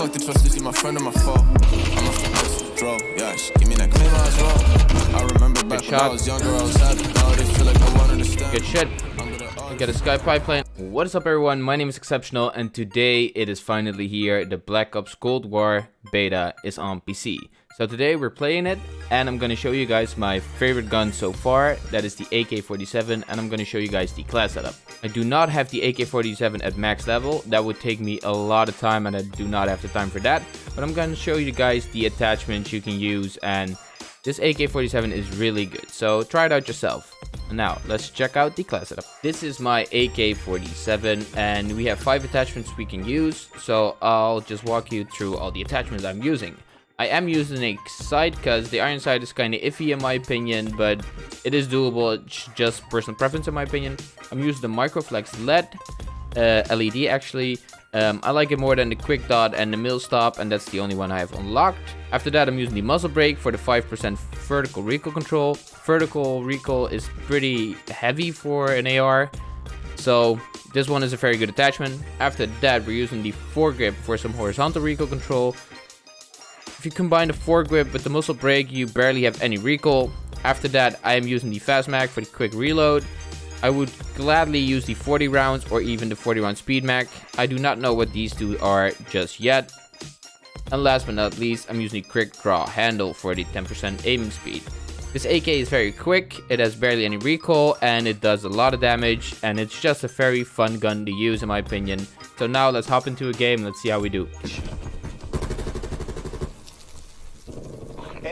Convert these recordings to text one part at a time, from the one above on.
fuck the trust, is he my friend or my foe? I'm the bus, draw, yeah, she give me that clean. I remember back when I was younger, I was happy. Nowadays feel like I won't understand. Good shit. Get a sky pipeline. What is up everyone? My name is Exceptional and today it is finally here. The Black Ops Cold War beta is on PC. So today we're playing it and I'm going to show you guys my favorite gun so far. That is the AK-47 and I'm going to show you guys the class setup. I do not have the AK-47 at max level. That would take me a lot of time and I do not have the time for that. But I'm going to show you guys the attachments you can use and this AK-47 is really good. So try it out yourself. Now, let's check out the class setup. This is my AK-47 and we have five attachments we can use. So I'll just walk you through all the attachments I'm using. I am using a sight because the iron sight is kind of iffy in my opinion, but it is doable. It's just personal preference in my opinion. I'm using the Microflex LED, uh, LED actually. Um, I like it more than the quick dot and the Millstop and that's the only one I have unlocked. After that I'm using the muzzle brake for the 5% vertical recoil control. Vertical recoil is pretty heavy for an AR. So this one is a very good attachment. After that we're using the foregrip for some horizontal recoil control. If you combine the foregrip with the muzzle brake you barely have any recoil. After that I am using the fast mag for the quick reload. I would gladly use the 40 rounds or even the 40 round speed mag. I do not know what these two are just yet. And last but not least, I'm using the quick draw handle for the 10% aiming speed. This AK is very quick, it has barely any recoil and it does a lot of damage and it's just a very fun gun to use in my opinion. So now let's hop into a game, let's see how we do.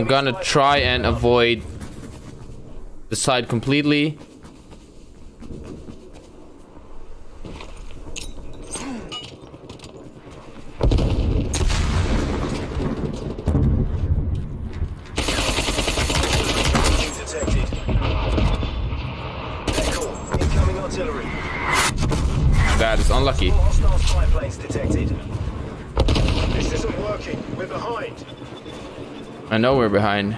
I'm gonna try and avoid the side completely. That is unlucky. This isn't working. We're behind. I know we're behind.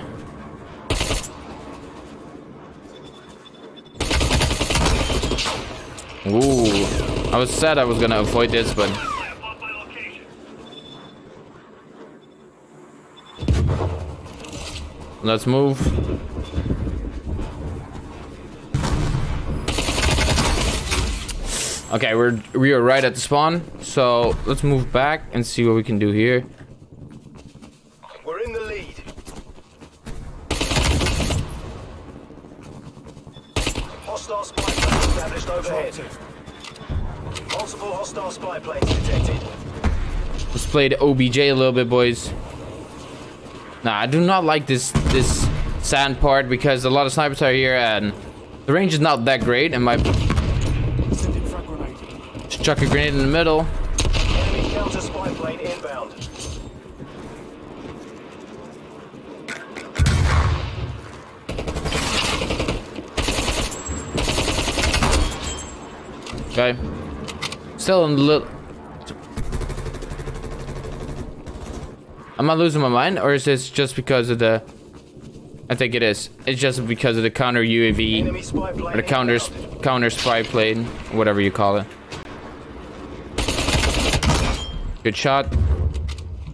Ooh. I was sad I was gonna avoid this, but... Let's move. Okay, we're we are right at the spawn, so let's move back and see what we can do here. We're in the lead. Hostile spy planes established overhead. Multiple hostile spy planes detected. Let's play the OBJ a little bit, boys. Nah, I do not like this this sand part because a lot of snipers are here and the range is not that great. And my just chuck a grenade in the middle. Okay, still in the little. Am I losing my mind, or is this just because of the? I think it is. It's just because of the counter UAV or the counter counter spy plane, whatever you call it. Good shot.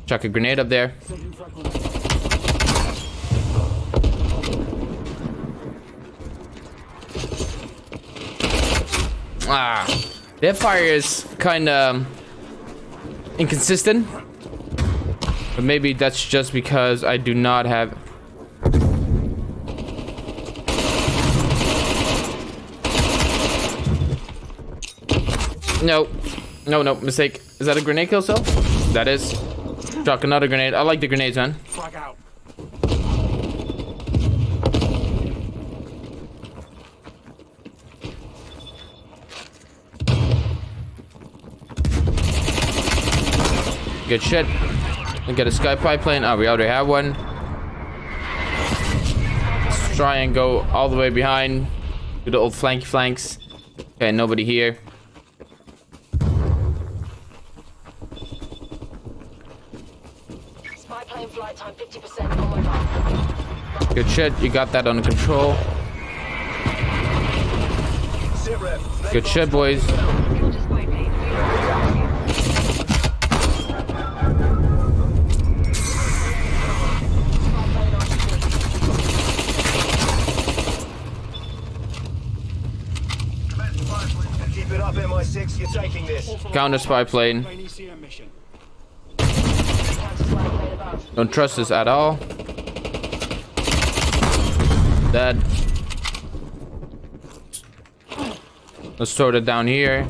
Chuck a grenade up there. Ah, their fire is kind of inconsistent. But maybe that's just because I do not have No. No, no, mistake. Is that a grenade kill cell? That is. Chuck another grenade. I like the grenades, man. Frag out. Good shit. And get a sky pipeline. Oh, ah, we already have one. Let's try and go all the way behind. Do the old flanky flanks. Okay, nobody here. Spy plane flight time 50% on my mark. Good shit. You got that under control. Good shit, boys. 6, you're taking this. Counter spy plane. Plane ECM mission. Counter spy plane above. Don't trust this at all. Dead. Let's throw it down here.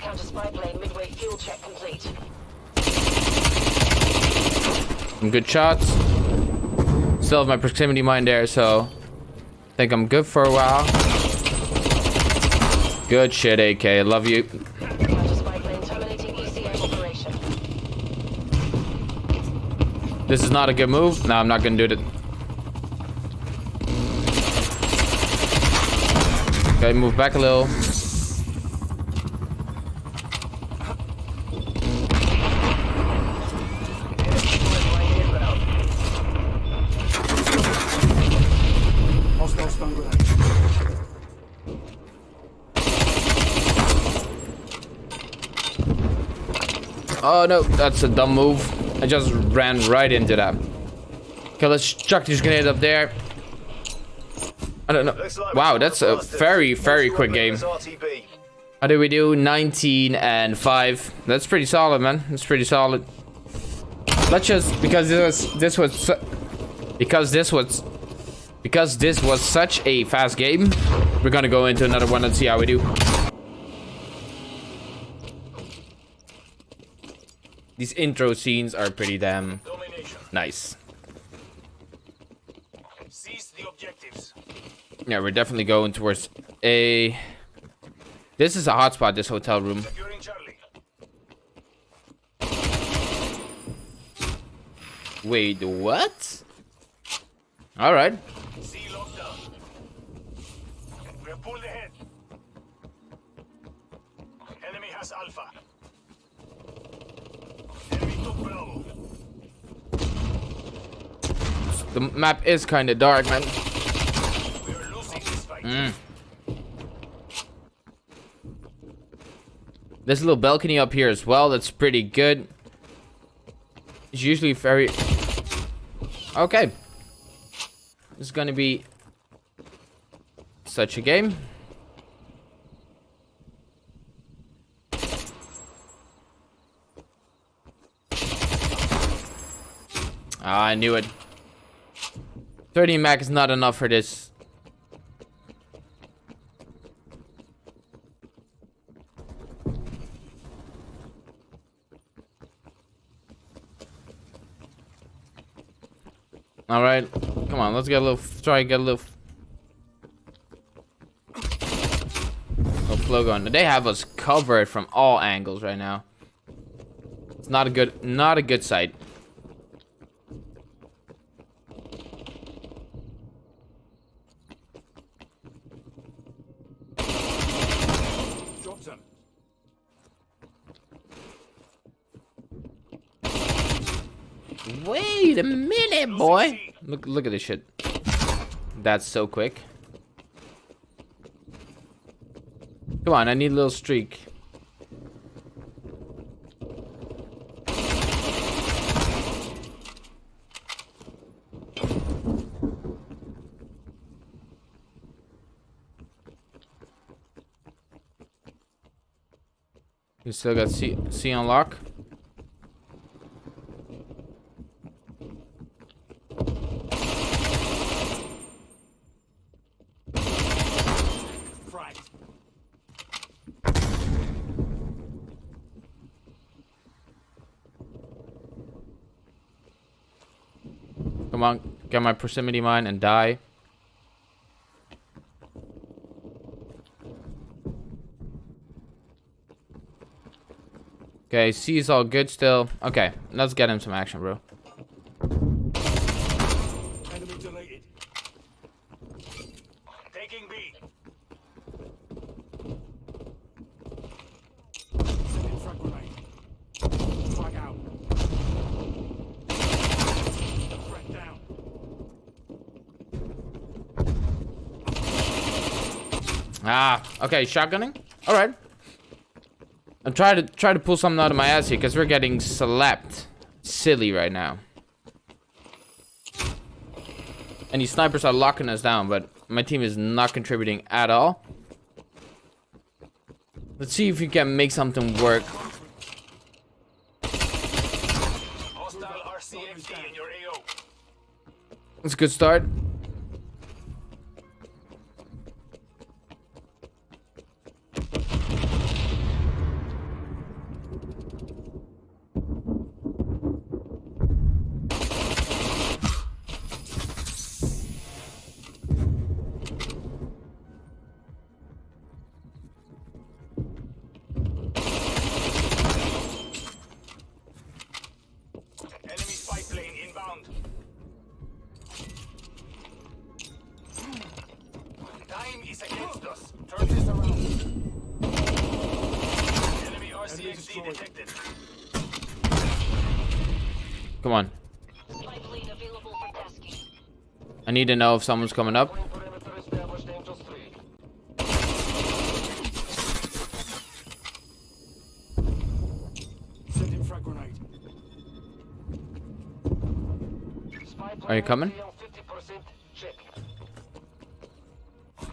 Counter spy plane midway fuel check complete. Some good shots. Still have my proximity mine there, so I think I'm good for a while. Good shit, AK. Love you. This is not a good move. No, I'm not gonna do it. Okay, move back a little. Inbound. Hostile stun grenade. Oh no, that's a dumb move. I just ran right into that. Okay, let's chuck these grenades up there. I don't know. Wow, that's a very, very quick game. How did we do? 19 and 5. That's pretty solid, man. That's pretty solid. Let's just because this was this was because this was because this was such a fast game, we're gonna go into another one and see how we do. These intro scenes are pretty damn Domination. nice. Seize the objectives. Yeah, we're definitely going towards a. This is a hotspot. This hotel room. Wait, what? All right. C lockdown. We have pulled ahead. Enemy has Alpha. Enemy took Bravo. The map is kind of dark, man. Mm. There's a little balcony up here as well. That's pretty good. It's usually very... Okay. Is gonna be... Such a game. Ah, I knew it. 30 mag is not enough for this. All right, come on, let's get a little. Try get a little. Oh, little flow going. They have us covered from all angles right now. It's not a good, not a good sight. Wait a minute, boy. Look, look at this shit. That's so quick. Come on, I need a little streak. You still got C, C on Come on, get my proximity mine and die. Okay, C is all good still. Okay, let's get him some action, bro. Enemy deleted. Taking B. Sending frag grenade. Frag out. Frag down. Ah, okay, shotgunning. All right. I'm trying to try to pull something out of my ass here because we're getting slapped silly right now. And these snipers are locking us down, but my team is not contributing at all. Let's see if we can make something work. Hostile RCXD in your AO. It's a good start. RCXD detected. Come on. Spy plane available for tasking. I need to know if someone's coming up. Perimeter established, Angels 3. Send in frag grenade. Spy plane Are you coming? on 50% check.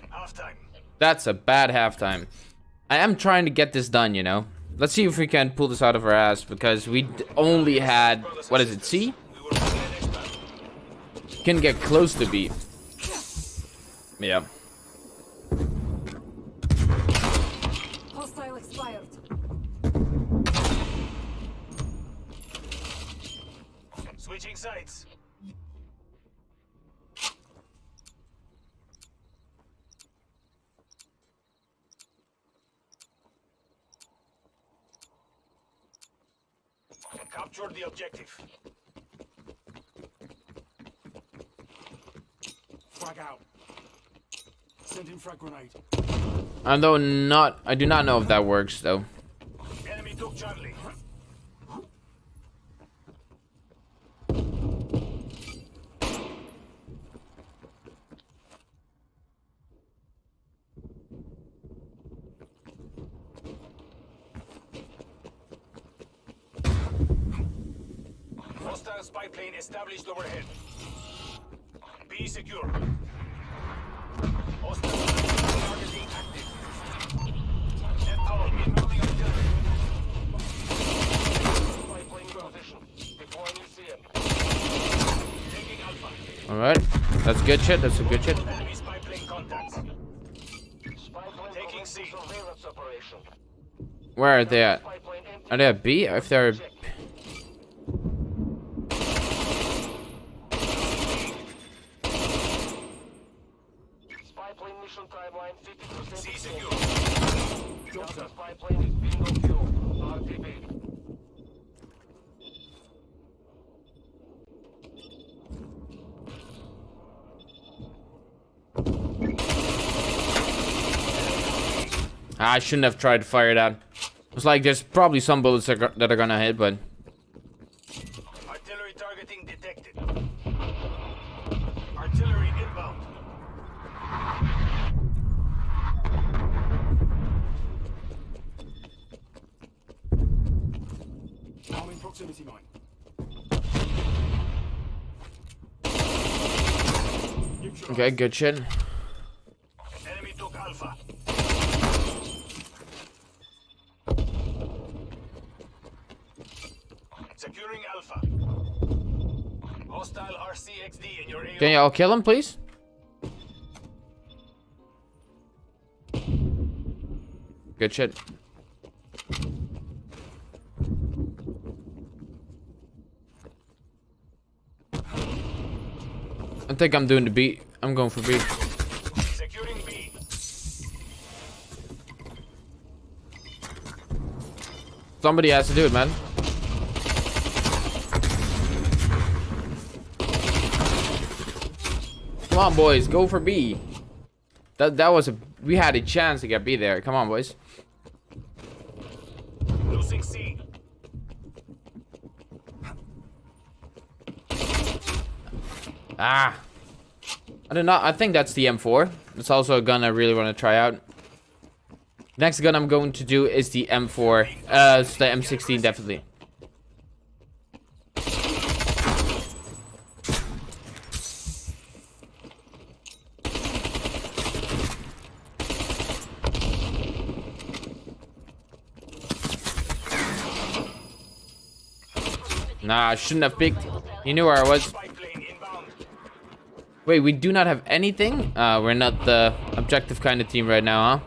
Half time. That's a bad halftime. I am trying to get this done, you know. Let's see if we can pull this out of our ass because we d- only had what is it? C? We will begin the next battle. Can get close to B. Yeah. Switching sides. Capture the objective. Frag out. Send in frag grenade. Although not, I do not know if that works though. Enemy took Charlie. Established overhead. Be secure. Hostile targeting active. Net call incoming artillery. Spy position. Deploying UCM. Taking Alpha. All right, that's good shit. That's a good shit. Enemy spy plane contacts. Taking C. Surveillance operation. Where are they at? Spy plane empty. Are they at B? If they're Check. Spy plane mission timeline 50% C secure. Spy plane is being on fuel. RTB. I shouldn't have tried to fire that. It's like there's probably some bullets that are gonna hit, but Artillery targeting detected. Artillery inbound. Arm in proximity mine. Okay, good shit. Enemy took Alpha. Securing Alpha. Hostile RCXD in your AO. Can y'all kill him, please? Good shit. I think I'm doing the B. I'm going for B. Securing B. Somebody has to do it, man. Come on, boys, go for B. That that was a we had a chance to get B there. Come on, boys. Ah. I do not. I think that's the M4. It's also a gun I really want to try out. Next gun I'm going to do is the M4. Uh, the M16 definitely. Nah, I shouldn't have picked. He knew where I was. Spy plane inbound. Wait, we do not have anything? Uh, we're not the objective kind of team right now, huh?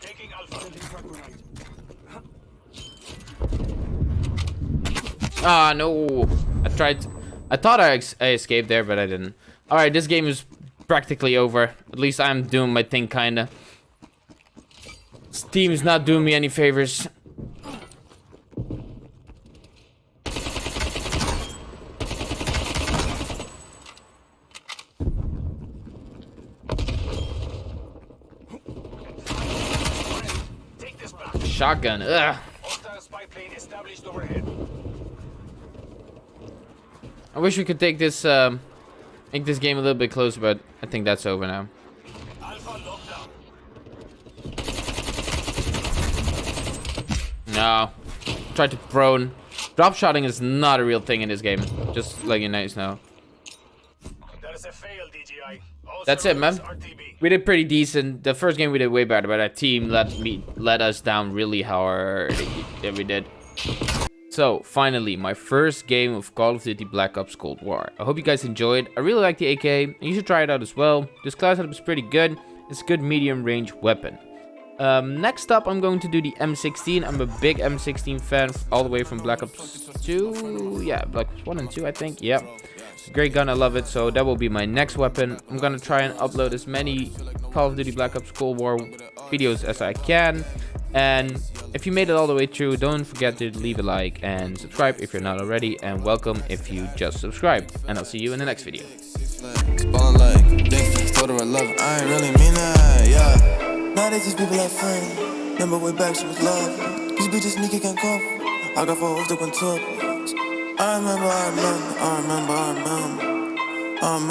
Taking Alpha. Frag grenade. Ah, no. I tried. I thought I, I escaped there, but I didn't. Alright, this game is practically over. At least I'm doing my thing, kinda. Steam's not doing me any favors. Shotgun. Ugh. Hostile spy plane established overhead. I wish we could take this, um, make this game a little bit closer, but I think that's over now. No. Tried to prone. Drop shotting is not a real thing in this game. Just let you guys know. That's it, man. We did pretty decent. The first game we did way better, but our team let me let us down really hard. Yeah, we did. So finally, my first game of Call of Duty Black Ops Cold War. I hope you guys enjoyed. I really like the AK. and You should try it out as well. This class setup is pretty good. It's a good medium range weapon. Um, next up, I'm going to do the M16. I'm a big M16 fan, all the way from Black Ops 2. Yeah, Black Ops 1 and 2, I think. Yeah. Great gun, I love it. So that will be my next weapon. I'm gonna try and upload as many Call of Duty Black Ops Cold War videos as I can. And if you made it all the way through, don't forget to leave a like and subscribe if you're not already. And welcome if you just subscribed. And I'll see you in the next video. I got four hoes that went top. I remember, I remember, I remember. I remember.